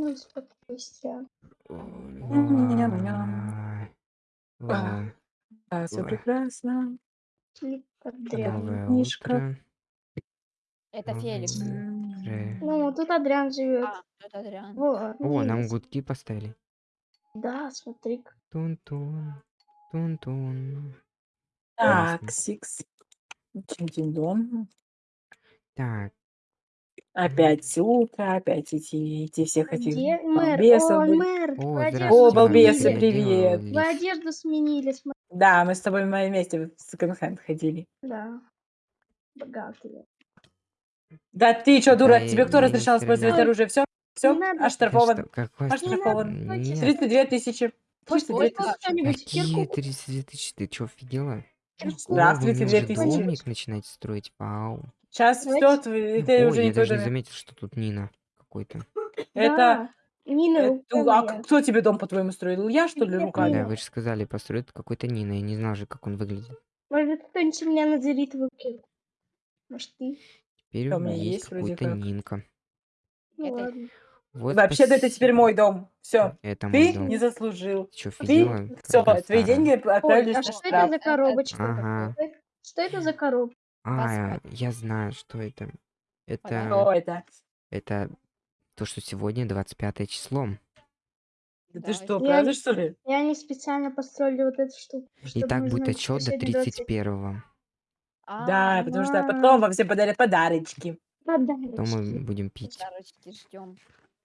Ну, спокойствие. Ла- ла- Да, все прекрасно. Дрянь. Мишка. Это Феликс. Ну, тут Адриан живет. А, это Адриан. Во, О, нам гудки поставили. Да, смотри. Тун-тун. Тун-тун. Так. Сикс. Дом. Так, Опять утро, опять эти, эти всех этих Где мэр? балбесов О, были. мэр, О, вы здравствуйте, одежду О, балбесы, сменили. привет. Вы одежду сменили, смотри. Да, мы с тобой в моем месте в секонд-хенд ходили. Да. Богатые. Да ты что, дура, Да, тебе кто я не разрешал использовать стреляю. оружие? Все, все, Не надо. оштрафован. Какой Оштрафован. Нет. 32 тысячи. Может, 32 хоть тысячи. кто-нибудь Какие кирку? 32 тысячи? Ты что, офигела? Кирку. Здравствуйте, мне уже 2000. домик начинаете строить? Вау. Сейчас все, это Ой, уже я не даже не заметил, что тут Нина какой-то. Это, Да. Нина, это- рука а кто тебе дом, по-твоему, строил? Я, что ли, Нет, руками? Да, вы же сказали, построит какой-то Нина. Я не знал же, как он выглядит. Может, кто-нибудь меня назовет твою кирку? Может, ты? Теперь Да, у у меня меня есть есть вроде какой-то как. Нинка. Ну Это- ладно. Вот Вообще-то это теперь мой дом. Все, Это мой ты дом. не заслужил. Ты что, Ты, офигела? все, твои старая. деньги Ой, отправились а на что это штраф. за коробочка? Ага. такая? Что это за коробка? А, я знаю, что это. Это, Что это? это то, что сегодня 25 число. Да Да, ты что, Я правда, не- что ли? И они специально построили вот эту штуку. И чтобы так мы будет знали, отчет что до сегодня 20. 31 Да, потому что потом вам все подарят подарочки. Подарочки. Потом мы будем пить. Подарочки ждем.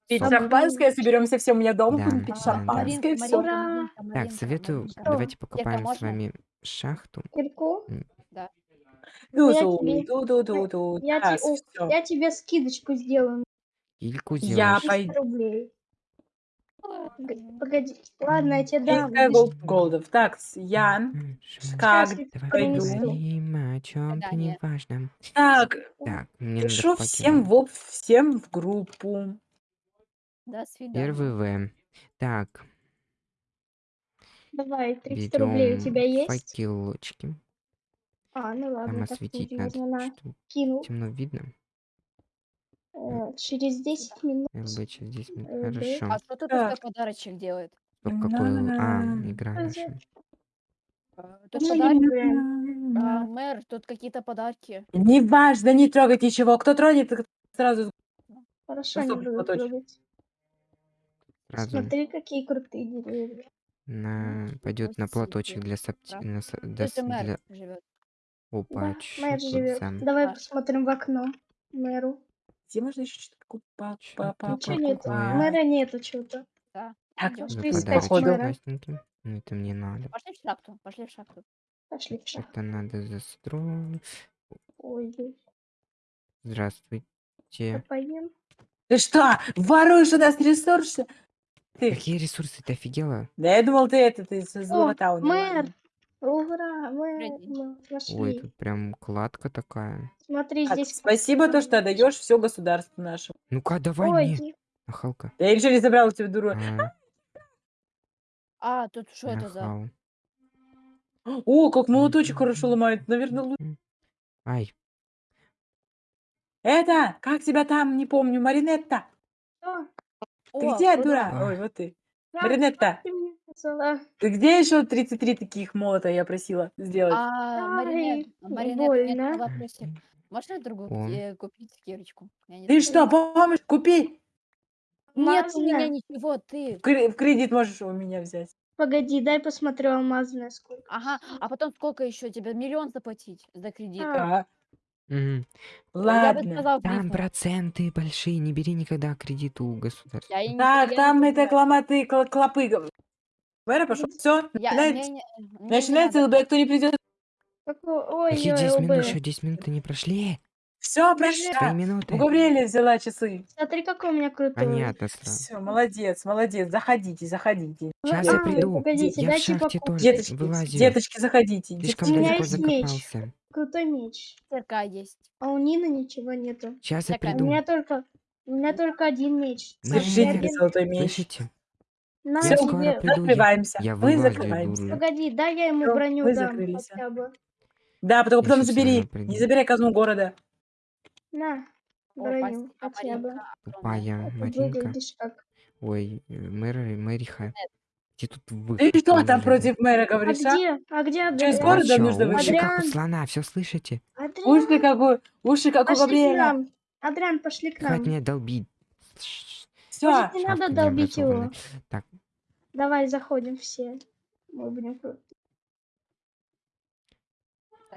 Пить Сок. шампанское, соберемся все у меня дома, Да, будем пить да, да. шампанское, все. Ура! Так, советую, давайте Кирка, покопаем с можно? вами шахту. Кирку? Тебе- ту-ту-ту-ту. Я, Так, те- о, всё. я тебе скидочку сделаю. Кильку Я сделаешь. 300 пойду. рублей. Погоди, Погоди. Ладно, я тебе дам. Сколько Видишь, голдов? Так, с- Ян, М, шо- как Сейчас я Давай пойду. принесу. поговорим о чем-то Гадание. неважном. Так, Так, мне надо пишу всем в, всем в группу. До свидания. Первый В. Так, Давай, 300 рублей у берем тебя есть? факелочки. А, ну Там ладно, осветить как-нибудь надо. Что Кинул. темно видно. Э, через 10 минут. ЛБ через 10 минут. Э, да. Хорошо. А что тут такой подарочек делает? Стоп, какой... л- А, На-на-на. игра наша. А, Тут Ну, подарки. не А, мэр, тут какие-то подарки. Неважно, не трогать ничего. Кто тронет, сразу Хорошо, не буду трогать. Сразу Смотри, какие крутые деревья. на... пойдет на платочек для сапти... Да. для... Для- Да, живет. Опа, чё мэр живет. Давай посмотрим в окно мэру. Где можно еще что-то тут Ничего нет. Мэра нету что-то. Да. Так, подарочек походу. Ну, это мне надо. Пошли в шахту. Пошли в шахту. Пошли в шахту. Это надо застроить. Ой. Здравствуйте. Поем. Ты что, воруешь у нас ресурсы? Ты. Какие ресурсы? Ты офигела? Да я думал, ты это, ты со злого тауна. мэр! Ура, мы нашли. Ой, тут прям кладка такая. Смотри, Так, здесь... спасибо, то, что отдаешь все государству нашему. Ну-ка, давай Ой, мне. ди- Нахалка. Я ничего не забрал у тебя, дура. А, А, тут что это за... нахал. О, как молоточек хорошо ломает. Наверное, лучше. Ай, Это, как тебя там, не помню, Маринетта. Что? Ты О, где, дура? А. Ой, вот ты. Маринетта, ты ты где еще 33 таких молота я просила сделать? А, Маринет, Маринет, у меня вопросик. Можно другую э, купить кирочку? Не Ты что, помощь? Купи. Нет у меня ничего, ты. В кре- в кредит можешь у меня взять. Погоди, дай посмотрю алмазная сколько. Ага, а потом сколько еще тебе? Миллион заплатить за кредит? А, А. Я бы ладно. сказал, Там проценты большие, не бери никогда кредит у государства. Я не- Так, я там не это кломаты, кл- клопы. Мэра пошел. Все, Я, начинается, не- мне не начинается надо. ЛБ, кто не придет. какой- Какие Ой-ой, 10 минут? ОБ. Еще 10 минут не прошли. Все, Три прошла. минуты. У Габриэля взяла часы. Смотри, какой у меня крутой. Понятно сразу. Все, молодец, молодец. Заходите, заходите. Сейчас А, я приду. погодите, Я в дайте шахте покупать. тоже Деточки, вылазю. деточки, заходите. Слишком У меня далеко есть меч. закопался. Крутой меч. Цирка есть. А у Нины ничего нету. Сейчас я Такая У приду. меня только, у меня только один меч. Же Держите один- золотой меч. Слышите? Нам Я скоро тебе- приду, закрываемся. я мы закрываемся. Погоди, дай я ему броню вы дам закрылись, хотя бы. Да, только потом забери. Не забирай казну города. На, броню спасибо, хотя бы. Тупая а Маринка. Ой, э, Мэриха. Где тут вы. Ты что там против мэра А говоришь, а? где? А где Через Адриан? город? города нужно выйти? Уши как у Адриан. слона, все слышите? Уши как у... Уши как у пошли Габриэля. нам. Пошли к нам. Хватит меня долбить. Да. Может, не надо долбить его. Так. Давай заходим все. Мы будем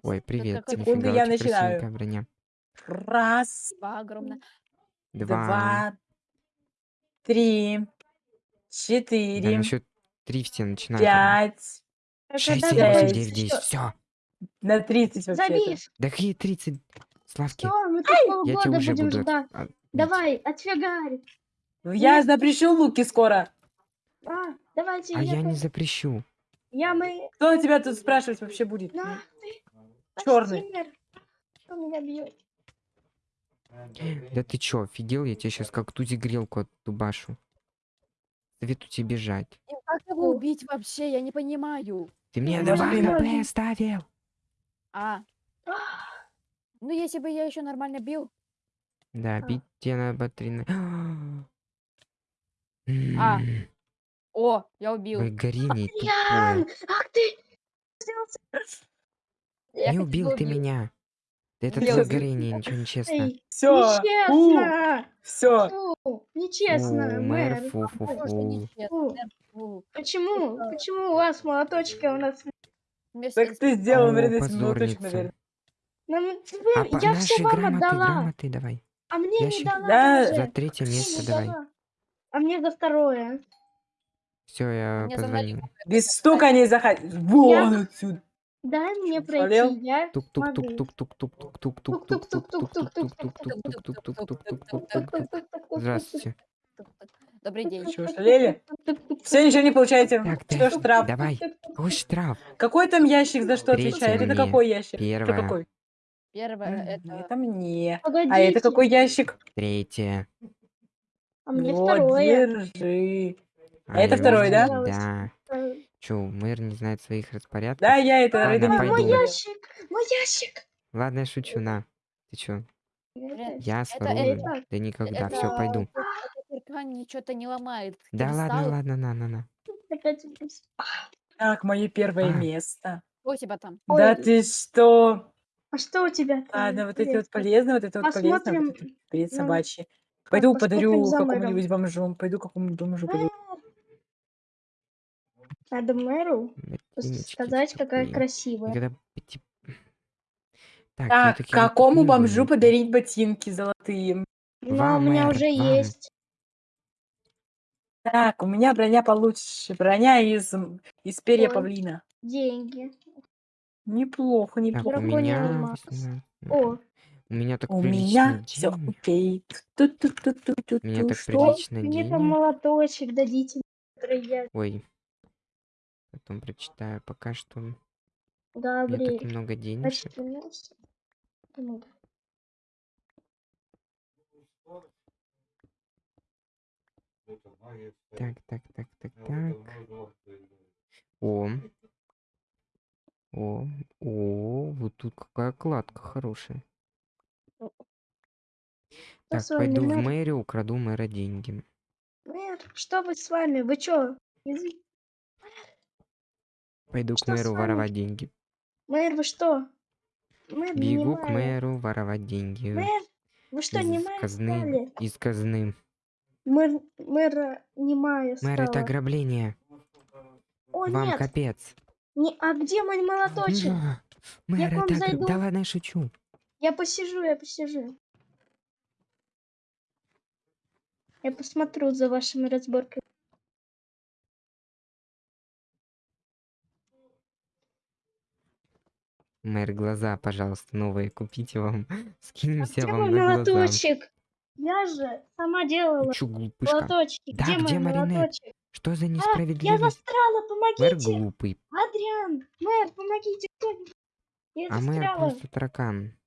Ой, привет. Секунду, я начинаю. Броня. Раз. Два огромно. Два. Два. Три. Четыре. Да, насчет три все начинают. Пять. Шесть, семь, восемь, девять, десять. Все. На тридцать вообще. Забив. Да какие тридцать? Славки. Что? Мы тут полгода будем ждать. А, давай, отфигарь. Ну, я запрещу луки скоро. А, давайте. А я, я не запрещу. Я мы. Кто тебя тут спрашивать вообще будет? На, ну, Черный. Он меня бьет. Да ты чё, офигел? Я тебе сейчас как тузи грелку оттубашу. Советую тебе бежать. И как его убить вообще? Я не понимаю. Ты мне давай на ставил. А. Ну, если бы я еще нормально бил. Да, а. бить тебе на батарейной. А, о, я убил. Ой, Горини, Адриан! тупой. Ах ты! Я Не убил ты убить. меня. Это Блин, твое горение, ничего не честно. Все. Все. Нечестно, мэр, фу, фу, фу. Почему? Почему у вас молоточки, а у нас... Так ты сделал О, вред наверное. Нам- а Я все вам отдала, а мне не дала. За третье место давай. А мне за второе. Все, я а Мне позвонил. Без стука не заходи. Вон отсюда. Дай мне пройти, я Здравствуйте. Добрый день. Что, шалели? Все, ничего не получаете. Что штраф? Давай. Какой штраф? Какой там ящик за что отвечает? Это какой ящик? Первое. Это какой? Первое это... Это мне. А это какой ящик? Третье. А мне Вот, второе. держи. А это я второй, да? Да. Чё, мэр не знает своих распорядков? Да, я это Ладно, пойду. Мой ящик! Мой ящик! Ладно, я шучу, на. Ты чё? Я это- это- Да никогда, это- все, пойду. это Киркан что-то не ломает. Да ладно, кристалл. ладно, на, на, на. Так, мое первое А. место. Что у тебя там? Да Ой. ты что? А что у тебя? там Ладно, вот эти вот полезные, вот это вот полезное, вот Посмотрим. это бред ну, собачий. Пойду подарю какому-нибудь бомжу. Пойду какому-нибудь бомжу подарю. Надо мэру сказать, какая такие. красивая. Пяти- Так, Так, всё-таки я какому бомжу подарить ботинки золотые? Вам, у меня мэр, уже вам. есть Так, у меня броня получше. Броня из, из перья Ой. павлина. деньги. Неплохо, Так, у неплохо. Меня... алмаз. 18. О, У меня так У прилично меня все денег. окей. Ту-ту-ту-ту-ту-ту. Меня так Что? прилично мне там денег. молоточек дадите, который я... Ой. Потом прочитаю. Пока что у меня так много. Ну, Так, так, так, так, так. О. О, о, вот тут какая кладка хорошая. Так, с вами, пойду в мэр? мэрию, украду мэра деньги. Мэр, что вы с вами? Вы чё? Из- Пойду к Что с мэру воровать деньги. Мэр, вы что? Мэр, Бегу к мэру воровать деньги. Мэр, вы что, из немая казны. стали? Из казны. Мэр, мэра немая Мэр, это стала. ограбление. О, Вам нет, капец. не... а где мой молоточек? Мэр, к вам это зайду. Да ладно, я шучу. Я посижу, я посижу. Я посмотрю за вашими разборками. Мэр, глаза, пожалуйста, новые купите вам. А Скинемся где вам на глаза. молоточек? Я же сама делала глупышка? молоточки. Да, где где мой Маринет? молоточек? Что за А, я несправедливость? застряла, Мэр помогите! глупый, Адриан, мэр, помогите кто-нибудь. Я а мэр застряла. просто таракан.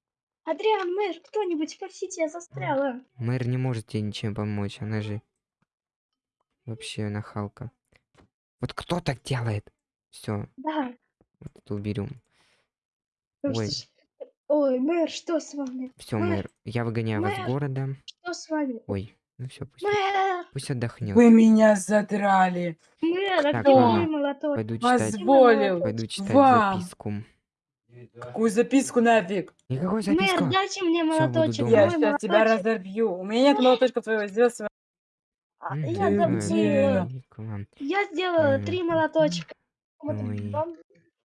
Адриан, мэр, кто-нибудь, спасите, я застряла. Мэр не может тебе ничем помочь, она же вообще нахалка. Вот кто так делает? Все, Да. вот это уберем. ну Ой. что Ой, мэр, что с вами? Все, Мэр, мэр, я выгоняю вас мэр. с города. Что с вами? Ой, ну все, пусть. Мэр! Пусть отдохнет. Вы меня задрали. Мэр, а Так, где ладно. Пойду читать, Позволил пойду читать вам. записку. Какую записку нафиг? Никакой записку. Мэр, дайте мне молоточек. Я сейчас тебя молоточек. разорву. У меня нет молоточка твоего. Сделай свой. А, Я. Я сделала три молоточка. Вам,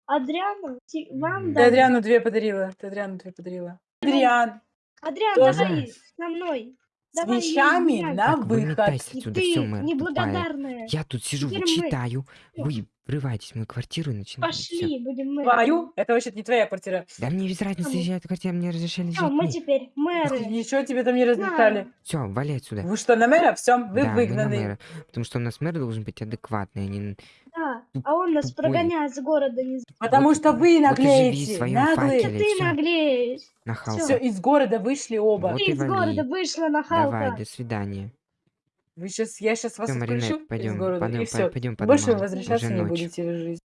Адриану, вам М. Ты дам. Адриану две подарила. Ты Адриану две подарила. Адриан, Адриан, Тоже. давай со мной. с Давай, вещами Адриан. на выход. отсюда, ты все, мэр, тупая. неблагодарная. Я тут сижу, Теперь мы. читаю. Вы врываетесь в мою квартиру и начинаете. всё. Пошли, будем мы. Твою? Это вообще не твоя квартира. Да мне без разницы, я эту квартиру мне разрешили Все, мы теперь мэры. Ничего тебе там не разрешали. Все, вали отсюда. Вы что, на мэра? Все, вы да, мы на выгнаны. мэра. Потому что у нас мэр должен быть адекватный, а не... Да, а он нас Тупой. прогоняет с города. Не... Потому Вот- что вы вот и живи в наглеете. своем Наглые. факеле. Ты всё. наглеешь. Нахалка. Все, из города вышли оба. Вот Ты и из вали. города вышла на Халка. Давай, до свидания. Вы сейчас, я сейчас вас Все, отпущу Маринет, из пойдем, города, и пойдем, все. пойдем по Больше домам. возвращаться не ночь. будете в жизнь.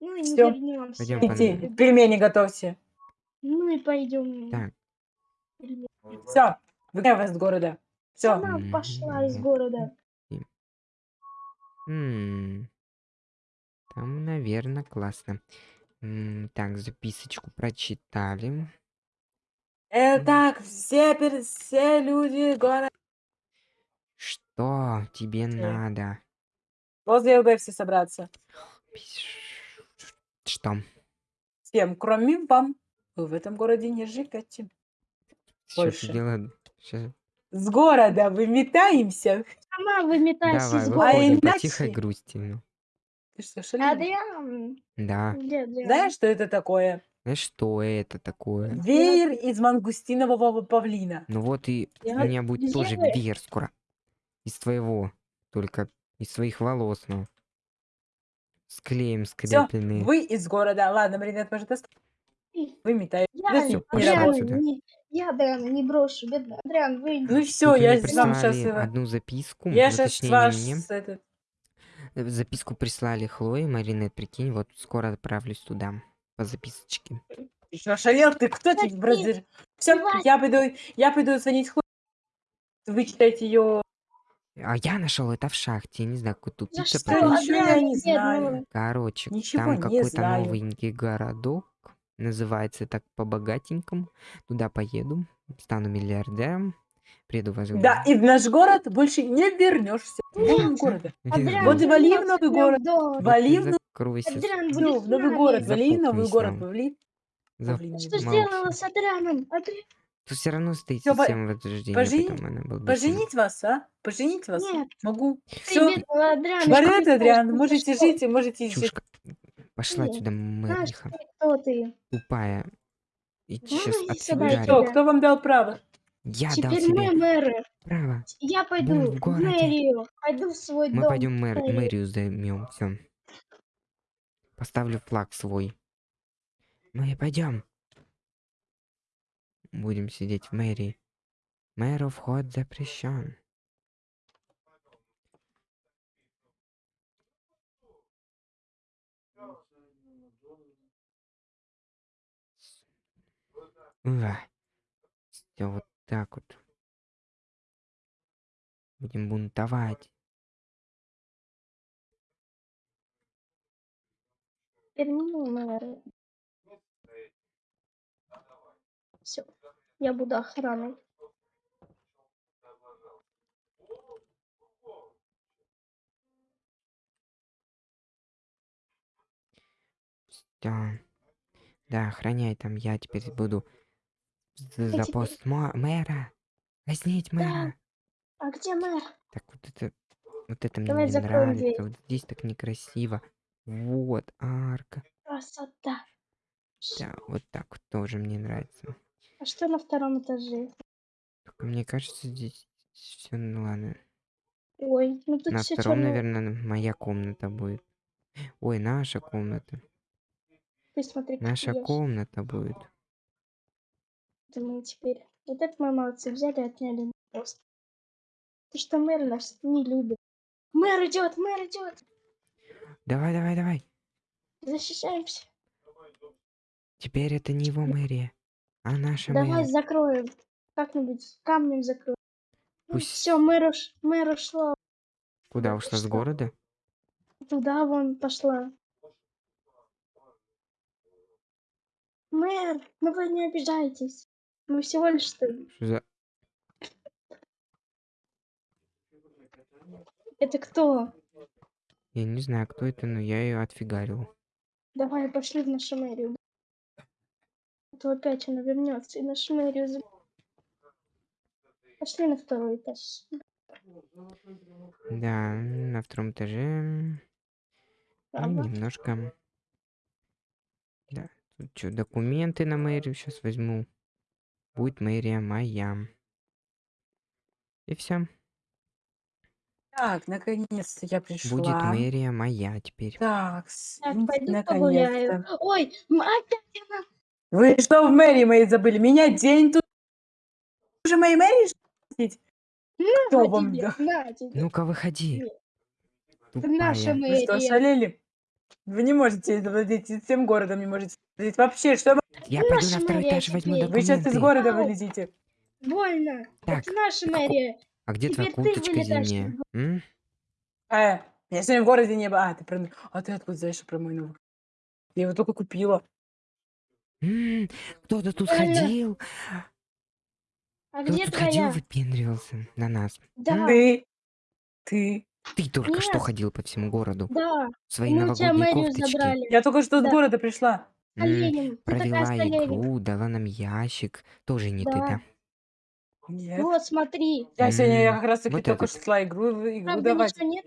Ну и не Всё. вернемся. Пойдем по Идите, домам. пельмени готовьте. Ну и пойдем. Так. Все, выгоняю вас из города. Все. Она пошла из города. М, Там, наверное, классно. М, Так, записочку прочитали. Э, так, все, пер- все люди города. Что тебе Всё. надо? Возле ЛБ все собраться. Что? Всем, кроме вам. Вы в этом городе не живете. Что Больше. делаешь? Щас- С города выметаемся. Сама выметайся Давай, из города. выходим по иначе- тихой грусти. ну. Ты что, шалила? Адриан. Да. Где Адриан? Знаешь, что это такое? Знаешь, что это такое? Веер из мангустинового павлина. Ну вот и у Я- меня будет тоже Где? веер скоро. Из твоего. Только из своих волос, ну. С клеем Все, скрепленные. вы из города. Ладно, Маринет, может, ост- Выметай. Я, Да всё, Адриан, не, я Адриана не брошу, бедный. Адриан, выйди. Ну все, я вам сейчас... одну записку. Я сейчас ваш... не мне. этот- Э, Записку прислали Хлое, Маринет, прикинь, вот скоро отправлюсь туда. По записочке. Что, шалел? Ты кто тебе бразер? Все, я пойду, я пойду звонить Хло. Вы читаете ее... А я нашел это в шахте, я не знаю, какой тупица. Ничего придумал. я не знаю. Короче, Ничего там какой-то новенький городок. Называется так по-богатенькому. Туда поеду, стану миллиардером. Приеду вас Да, и в наш город больше не вернешься. Вон города. Вот и вали в новый город. Вали в новый в город, вали в новый город, вали. Что сделала с Адрианом? Адриан? Тут все равно стоит Всё, по- система возрождения, пожени- она была Поженить вас, а? Поженить вас? Нет. Могу. Все. ты Адриан, можете что? жить и можете жить. Чушка. Пошла Нет, отсюда, Знаешь мэриха. ты, кто ты? Тупая. И сейчас иди от сюда, тебя Кто? тебя. Кто вам дал право? Я дал Теперь тебе мы мэры. право. Я пойду в в городе. мэрию. Пойду в свой Мы дом. пойдем мэр, мэрию. мэрию займем. Все. Поставлю флаг свой. Мы пойдем. Будем сидеть в мэрии. Мэру вход запрещен. Все вот так вот. Будем бунтовать. Мы мэры. Все. Я буду охраной. Да. Да, охраняй там, я теперь буду за, за пост мэра. Казнить мэра. А где мэр? Так вот это, вот это мне Давай не закроем нравится. дверь. Вот здесь так некрасиво. Вот, арка. Красота. Да, вот так вот тоже мне нравится. А что на втором этаже? Только мне кажется, здесь все, ну ладно. Ой, ну тут На все втором, черно. наверное, моя комната будет. Ой, наша комната. Ты смотри, Наша я комната будет. думаю теперь. Вот это мы молодцы, взяли и отняли просто. Потому что мэр нас не любит. Мэр идет, мэр идет. Давай, давай, давай. Защищаемся. Теперь это не его мэрия, а наша Давай мэрия. закроем. Как-нибудь камнем закроем. Пусть- Все, мэр, уш... мэр ушла. Куда Вот ушла с города? Туда вон пошла. Мэр, ну вы не обижайтесь. Мы всего лишь что... Что за... Это кто? Я не знаю, кто это, но я ее отфигарил. Давай пошли в нашу мэрию. А то опять она вернется и за- Пошли на второй этаж. Да, на втором этаже. м, Ага. Немножко. Да. Тут что, документы на мэрию сейчас возьму. Будет мэрия моя. И все. Так, наконец-то я пришла. Будет мэрия моя теперь. Так, наконец-то. Ой, опять она. Вы что в мэрии моей забыли? Меня день тут... Уже моей мэрии На Кто вам да-. Ну-ка, выходи. Это наша Тупая. Вы что, мэрия. шалели? Вы не можете владеть всем городом, не можете владеть вообще. Что вы... Я пойду наша на второй мэрия этаж возьму теперь. Вы сейчас из документы. города Ау. вылезите. Больно. Так, Это наша а мэрия. А где твоя Теперь ты курточка зимняя? Э, я сегодня в городе не была. А, ты, про... а ты откуда знаешь про мой новый? Я его только купила. Кто-то тут ходил. А Кто где тут ходил, твоя? выпендривался на нас. Да, Ты, ты. Ты только что Нет. ходил по всему городу. да. В своей Мы кофточке. забрали. Я только что с Да. города пришла. Такая Провела игру, дала нам ящик. Тоже не ты, Да. да? Нет. Вот, смотри. Я сегодня я как раз таки вот только этот. шла игру, игру Правда, давать. нет.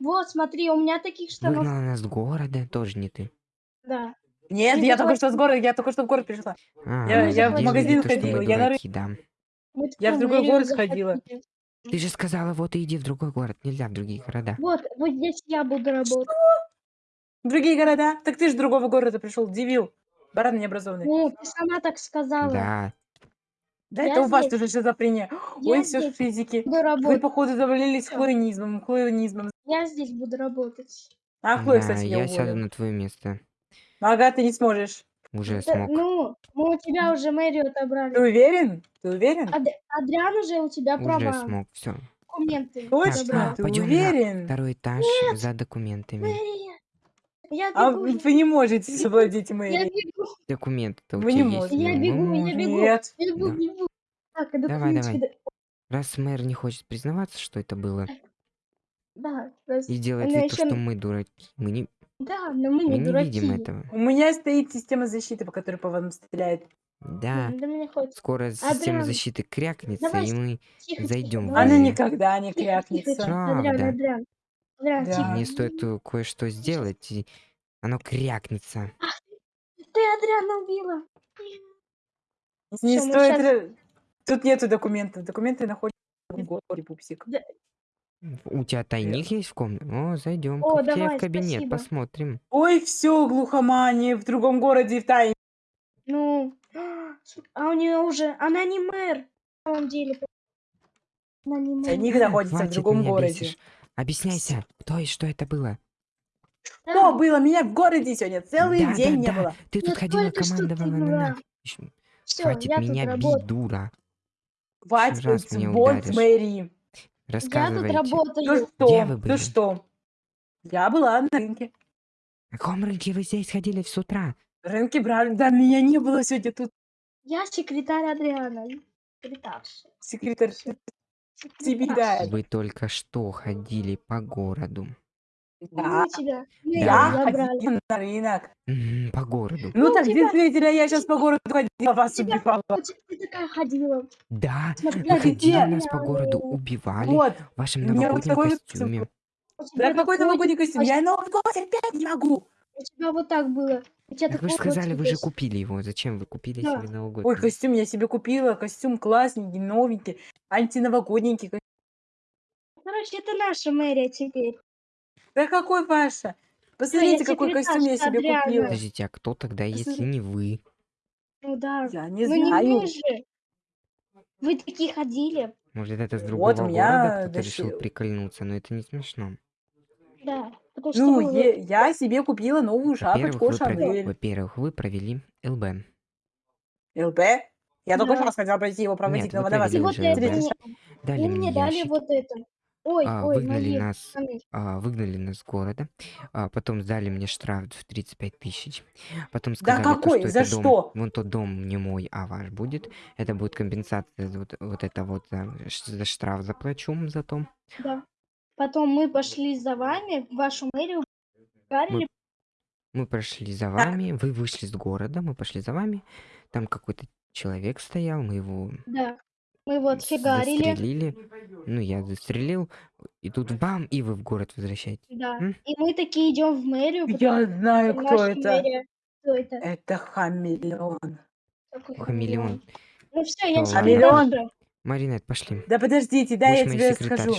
Вот, смотри, у меня таких штанов. Выгнала нас с города. Тоже не ты. Да. Нет, Не я только что с города, я только что в город пришла. А, Я- я в магазин то, что мы ходила, я на дураки, да. Мы Я в другой город сходила. захотели. Ты же сказала, вот и иди в другой город. Нельзя в другие города. Вот, вот здесь я буду работать. Другие города? Так ты же другого города пришел, дивил. Баран необразованный. Ну, ты сама так сказала. Да. Да я это у вас здесь- тоже шизофрения. Я Ой, все здесь физики. буду Вы, работать. походу, завалились Всё. хлоинизмом, хлоинизмом. Я здесь буду работать. А Хлоя, Да, кстати, я я сяду на твое место. Ага, ты не сможешь. Уже Да, смог. ну, мы у тебя уже мэрию Ты отобрали. уверен? Ты уверен? Ад- Адриан уже у тебя Уже права. смог. Все. Документы Точно? забрал. Ты пойдем на уверен? Второй этаж за документами. Мэрия. Я А бегу. вы вы не можете завладеть Я мэрией. бегу, Документы-то у тебя не есть? можете. Я Ну, бегу, мы я можем. бегу. Нет. бегу, Да. бегу. Так, а Давай, документики. давай. Раз мэр не хочет признаваться, что это было, Да, раз- и делает она вид, то, что мы дураки, мы не, Да, но мы мы не не дураки. видим этого. У меня стоит система защиты, по которой по вам стреляет. Да. Да мне Скоро система Адриан, защиты крякнется, давай и мы тихо, Зайдём тихо. в. Она никогда не Тихо, тихо, крякнется. тихо. Адриан, Правда. Адриан. Адриан, Да. тихо. мне стоит э, кое-что сделать, и оно крякнется. Ты Адриана убила. Не Всё, мы стоит... щас- Тут нету документов. Документы находятся в городе, пупсик. У тебя тайник есть в комнате? О, зайдем О, к тебе давай, в кабинет, спасибо. посмотрим. Ой, все, глухомания, в другом городе в тайне. Ну, а у нее уже... Она не мэр. На самом деле. Она не мэр. Тайник находится в хватит другом меня городе. бесишь. Объясняйся, кто и что это было? Да, Что было? Меня в городе сегодня целый Да, день да, не да. было. Ты тут Ну, ходила, командовала на всё, Хватит я меня бить, дура. Хватит раз меня мэрии. Я тут Рассказывайте. Ну работаю. что? Где вы Ну были? что? Я была на рынке. На каком рынке вы здесь ходили с утра? Рынки брали. Да, меня не было сегодня тут. Я секретарь Адриана. Секретарша. Секретарь. Секретарша. Вы только что ходили по городу. Да. Мы тебя мы Я забрали. ходила на рынок. М, По городу. Ну Ну, так тебя- действительно, я сейчас по городу ходила, вас тебя- убивала. Вот Ты такая ходила. Да, Смотри, вы ходили где? нас по городу, убивали Вот. в вашем вот новогоднем такой костюме. У тебя Да какой такой- новогодний костюм? Я Новый год терпеть не могу. У тебя вот так было. У тебя Так вы же такой вот сказали, вы же купили его. Зачем вы купили Да. себе новогодний? Ой, костюм я себе купила. Костюм классненький, новенький, антиновогодненький. ко- Короче, это наша мэрия теперь. Да какой ваша? Посмотрите, какой костюм я себе Адриана. купила. Подождите, а кто тогда, если не вы? Ну да. Я не ну не знаю. мы же. Вы такие ходили. Может, это с Вот другого у меня города кто-то решил прикольнуться, но это не смешно. Да. Потому что Ну, вы- е- я себе купила новую шапочку вы, провели, Шанель. во-первых, вы провели ЛБ. ЛБ? Я только Да. что раз хотела пойти его проводить, Нет, но вы вот мне, Дали мне мне дали ящик. вот это. Ой, а, ой, выгнали мои нас, пацаны. а, выгнали нас с города, а, потом сдали мне штраф в 35 тысяч, потом Да сказали, то, какой? что За это дом, что? вон тот дом не мой, а ваш будет, это будет компенсация, за вот, вот это вот за, за штраф заплачу за то. Да. Потом мы пошли за вами в вашу мэрию, ударили. Мы прошли за Так. вами, вы вышли с города, мы пошли за вами, там какой-то человек стоял, мы его Да. Мы его с- отфигарили. застрелили, ну я застрелил, и тут бам, и вы в город возвращаетесь. Да. М? И мы такие идем в мэрию, Я знаю, кто это. мэрия. Кто это? Это хамелеон. Какой Хамелеон. Ну все, я. Хамелеон. Маринет, пошли. Да подождите, да, я Будешь тебе скажу.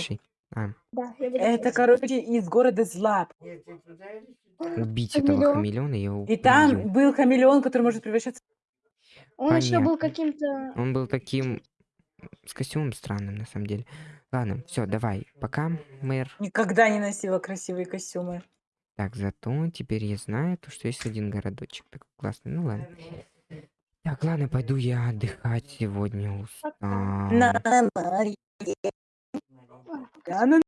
А, Да, я Это, короче, из города Злап. убить этого Хамелеон. хамелеона, я его И там был хамелеон, который может превращаться... Он еще был Понятно. каким-то... Он был таким с костюмом странным, на самом деле. Ладно, все, давай, пока, мэр. Никогда не носила красивые костюмы. Так, зато теперь я знаю, то, что есть один городочек такой классный. Ну ладно. Так, ладно, пойду я отдыхать сегодня. Устал.